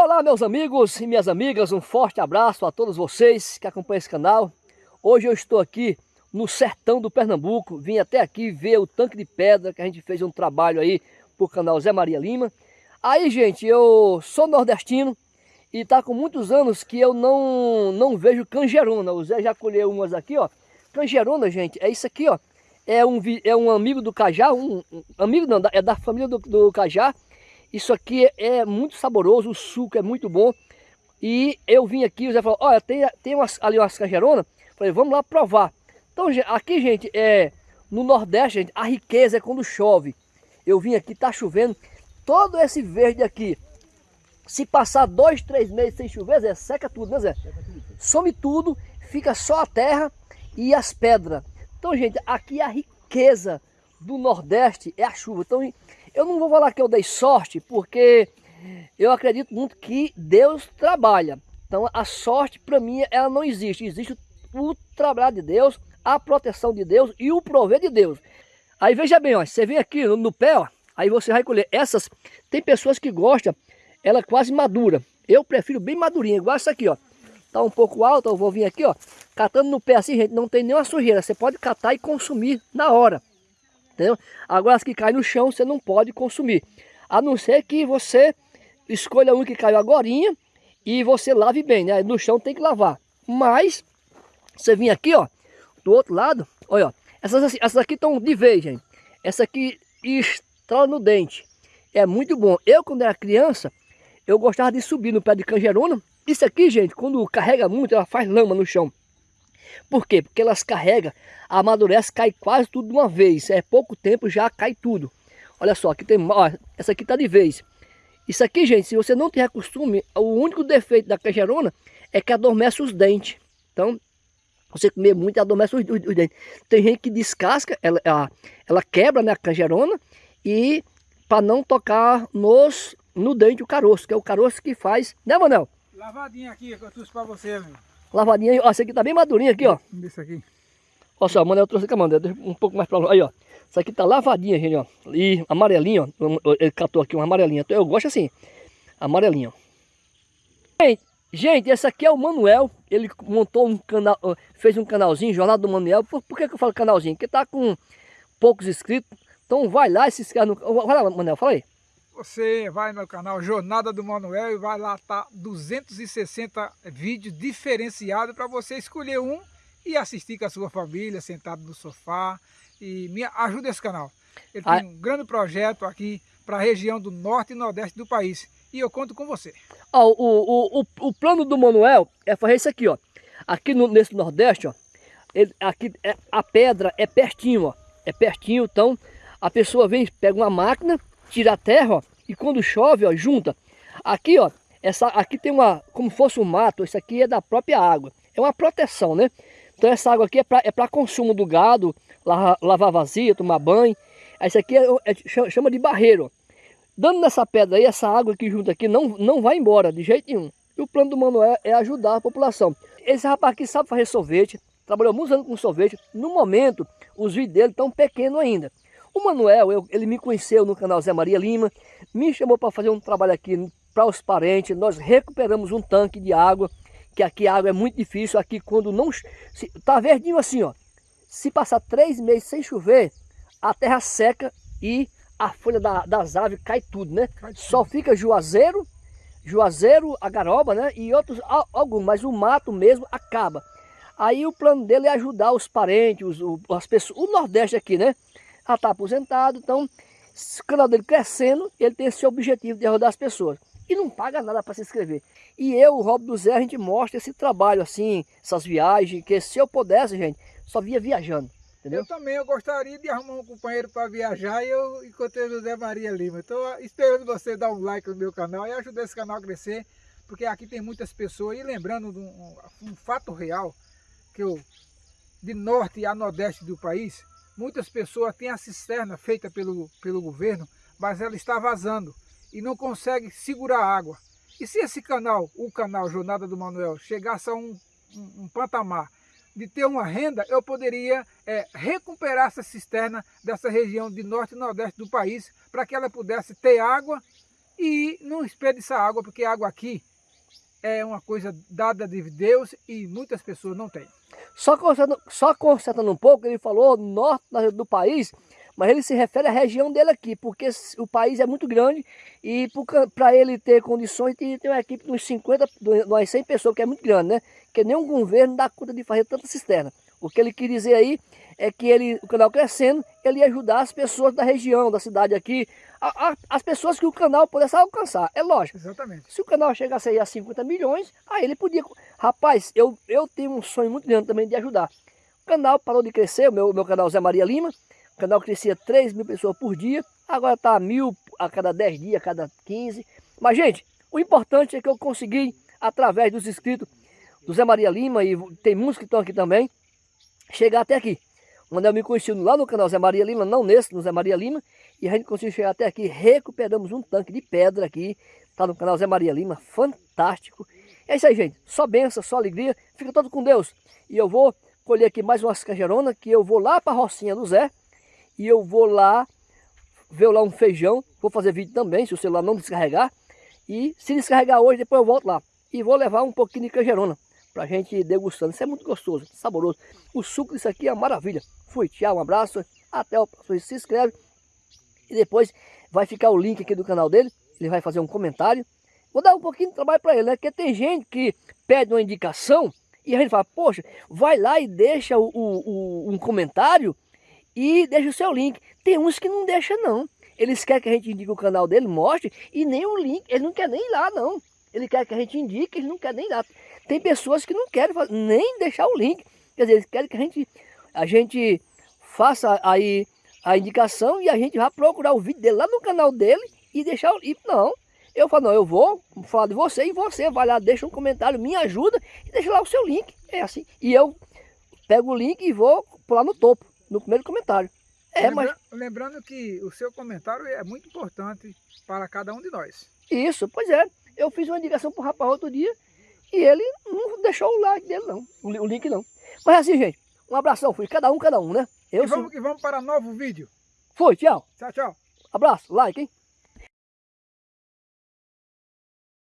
Olá meus amigos e minhas amigas, um forte abraço a todos vocês que acompanham esse canal. Hoje eu estou aqui no sertão do Pernambuco, vim até aqui ver o tanque de pedra que a gente fez um trabalho aí pro canal Zé Maria Lima. Aí gente, eu sou nordestino e tá com muitos anos que eu não, não vejo canjerona. O Zé já colheu umas aqui, ó. Canjerona, gente, é isso aqui, ó. É um, é um amigo do cajá, um, um amigo não, é da família do, do cajá isso aqui é muito saboroso, o suco é muito bom. E eu vim aqui, o Zé falou, olha, tem, tem umas, ali umas cajeronas. Falei, vamos lá provar. Então, aqui, gente, é no Nordeste, gente, a riqueza é quando chove. Eu vim aqui, tá chovendo. Todo esse verde aqui, se passar dois, três meses sem chover, Zé, seca tudo, né, Zé? Some tudo, fica só a terra e as pedras. Então, gente, aqui a riqueza do Nordeste é a chuva. Então, eu não vou falar que eu dei sorte, porque eu acredito muito que Deus trabalha. Então a sorte para mim ela não existe. Existe o trabalho de Deus, a proteção de Deus e o prover de Deus. Aí veja bem, ó, você vem aqui no, no pé, ó, aí você vai colher. Essas, tem pessoas que gostam, ela é quase madura. Eu prefiro bem madurinha, igual essa aqui, ó. Tá um pouco alta, eu vou vir aqui, ó, catando no pé assim, gente, não tem nenhuma sujeira. Você pode catar e consumir na hora entendeu? Agora as que caem no chão você não pode consumir, a não ser que você escolha um que caiu agora e você lave bem, né? No chão tem que lavar, mas você vem aqui, ó, do outro lado, olha, ó, essas, essas aqui estão de vez, gente. Essa aqui estrala no dente, é muito bom. Eu quando era criança, eu gostava de subir no pé de canjerona. Isso aqui, gente, quando carrega muito, ela faz lama no chão. Por quê? Porque elas carregam, amadurece, cai quase tudo de uma vez. É pouco tempo, já cai tudo. Olha só, aqui tem, ó, essa aqui tá de vez. Isso aqui, gente, se você não tiver costume, o único defeito da cajerona é que adormece os dentes. Então, você comer muito, adormece os, os, os dentes. Tem gente que descasca, ela, ela, ela quebra né, a canjerona e para não tocar nos, no dente o caroço, que é o caroço que faz, né, Manel? Lavadinha aqui que eu trouxe para você, meu. Lavadinha, ó, essa aqui tá bem madurinha aqui, ó. Isso aqui. Olha só, mano, eu trouxe aqui, mano, um pouco mais pra lá. Aí, ó. Essa aqui tá lavadinha, gente, ó. E amarelinha, ó. Ele catou aqui uma amarelinha. Então, eu gosto assim, amarelinha, ó. Gente, gente, esse aqui é o Manuel. Ele montou um canal, fez um canalzinho, Jornal do Manuel. Por, por que, que eu falo canalzinho? Porque tá com poucos inscritos. Então vai lá e se inscreve no... Vai lá, Manuel, fala aí. Você vai no canal Jornada do Manuel e vai lá tá 260 vídeos diferenciados para você escolher um e assistir com a sua família, sentado no sofá. E me ajuda esse canal. Ele tem um grande projeto aqui para a região do norte e nordeste do país. E eu conto com você. O, o, o, o plano do Manuel é fazer isso aqui, ó. Aqui no, nesse nordeste, ó. Ele, aqui é, a pedra é pertinho, ó. É pertinho, então a pessoa vem, pega uma máquina tira a terra, ó, e quando chove, ó, junta. Aqui, ó, essa, aqui tem uma, como fosse um mato, isso aqui é da própria água. É uma proteção, né? Então essa água aqui é para é consumo do gado, lavar, lavar vazia, tomar banho. Essa aqui é, é, chama de barreiro. Dando nessa pedra aí, essa água que junta aqui não, não vai embora de jeito nenhum. E o plano do Manuel é ajudar a população. Esse rapaz aqui sabe fazer sorvete, trabalhou muitos anos com sorvete. No momento, os vídeos dele estão pequenos ainda. O Manuel, eu, ele me conheceu no canal Zé Maria Lima, me chamou para fazer um trabalho aqui para os parentes, nós recuperamos um tanque de água, que aqui a água é muito difícil, aqui quando não... Se, tá verdinho assim, ó. Se passar três meses sem chover, a terra seca e a folha da, das aves cai tudo, né? Cai tudo. Só fica juazeiro, juazeiro, a garoba, né? E outros, alguns, mas o mato mesmo acaba. Aí o plano dele é ajudar os parentes, os, as pessoas, o Nordeste aqui, né? Já está aposentado, então o canal dele crescendo, ele tem esse objetivo de ajudar as pessoas. E não paga nada para se inscrever. E eu, o Rob do Zé, a gente mostra esse trabalho assim, essas viagens, que se eu pudesse, gente, só via viajando. Entendeu? Eu também eu gostaria de arrumar um companheiro para viajar e eu encontrei o José Maria Lima. Estou esperando você dar um like no meu canal e ajudar esse canal a crescer, porque aqui tem muitas pessoas. E lembrando de um, um, fato real, que eu, de norte a nordeste do país, Muitas pessoas têm a cisterna feita pelo, pelo governo, mas ela está vazando e não consegue segurar a água. E se esse canal, o canal Jornada do Manuel, chegasse a um, um, um patamar de ter uma renda, eu poderia é, recuperar essa cisterna dessa região de norte e nordeste do país para que ela pudesse ter água e não desperdiçar água, porque a água aqui é uma coisa dada de Deus e muitas pessoas não têm. Só consertando, só consertando um pouco, ele falou norte do país, mas ele se refere à região dele aqui, porque o país é muito grande e para ele ter condições, que ter uma equipe de uns 50, de umas 100 pessoas, que é muito grande, né? Que nenhum governo dá conta de fazer tanta cisterna. O que ele quer dizer aí é que ele, o canal crescendo, ele ia ajudar as pessoas da região, da cidade aqui, a, a, as pessoas que o canal pudesse alcançar. É lógico. Exatamente. Se o canal chegasse aí a 50 milhões, aí ele podia... Rapaz, eu, eu tenho um sonho muito grande também de ajudar. O canal parou de crescer, o meu, meu canal Zé Maria Lima, o canal crescia 3 mil pessoas por dia, agora está a mil a cada 10 dias, a cada 15. Mas, gente, o importante é que eu consegui, através dos inscritos do Zé Maria Lima, e tem muitos que estão aqui também, chegar até aqui. O Manel me conheceu lá no canal Zé Maria Lima, não nesse, no Zé Maria Lima, e a gente conseguiu chegar até aqui, recuperamos um tanque de pedra aqui, tá no canal Zé Maria Lima, fantástico. É isso aí, gente, só benção, só alegria, fica todo com Deus. E eu vou colher aqui mais umas canjeronas, que eu vou lá para a Rocinha do Zé, e eu vou lá ver lá um feijão, vou fazer vídeo também, se o celular não descarregar, e se descarregar hoje, depois eu volto lá. E vou levar um pouquinho de canjerona, para a gente degustando. Isso é muito gostoso, saboroso. O suco disso aqui é uma maravilha. Fui, tchau, um abraço, até o próximo. Se inscreve e depois vai ficar o link aqui do canal dele. Ele vai fazer um comentário. Vou dar um pouquinho de trabalho para ele, né? Porque tem gente que pede uma indicação e a gente fala, poxa, vai lá e deixa o, o, um comentário e deixa o seu link. Tem uns que não deixa não. Eles querem que a gente indique o canal dele, mostre, e nem o link, ele não quer nem ir lá não. Ele quer que a gente indique, ele não quer nem ir lá. Tem pessoas que não querem fazer, nem deixar o link. Quer dizer, eles querem que a gente, a gente faça aí a indicação e a gente vai procurar o vídeo dele lá no canal dele e deixar o link. Não, eu falo, não, eu vou falar de você e você vai lá, deixa um comentário, me ajuda e deixa lá o seu link. É assim. E eu pego o link e vou pular no topo no primeiro comentário. É, Lembra, mas... Lembrando que o seu comentário é muito importante para cada um de nós. Isso, pois é. Eu fiz uma indicação para o rapaz outro dia e ele não deixou o like dele não, o link não. Mas é assim, gente, um abração, fui cada um, cada um, né? Eu e, vamos, sou... e vamos para novo vídeo. Foi, tchau. Tchau, tchau. Abraço, like, hein?